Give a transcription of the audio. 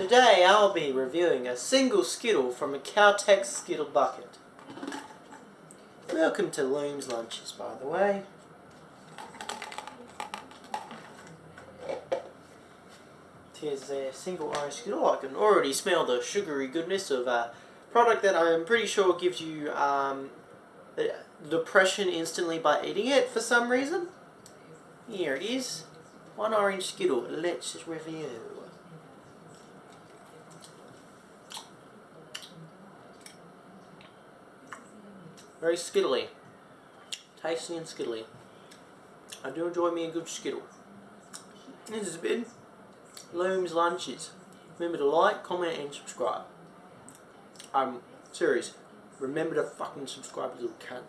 Today I'll be reviewing a single Skittle from a Caltex Skittle bucket. Welcome to Loom's Lunches, by the way. Here's a single orange Skittle. I can already smell the sugary goodness of a product that I'm pretty sure gives you um, depression instantly by eating it for some reason. Here it is. One orange Skittle. Let's review. Very skittly. Tasty and skittly. I do enjoy me a good skittle. This has been Loom's Lunches. Remember to like, comment and subscribe. I'm um, serious. Remember to fucking subscribe, little cunt.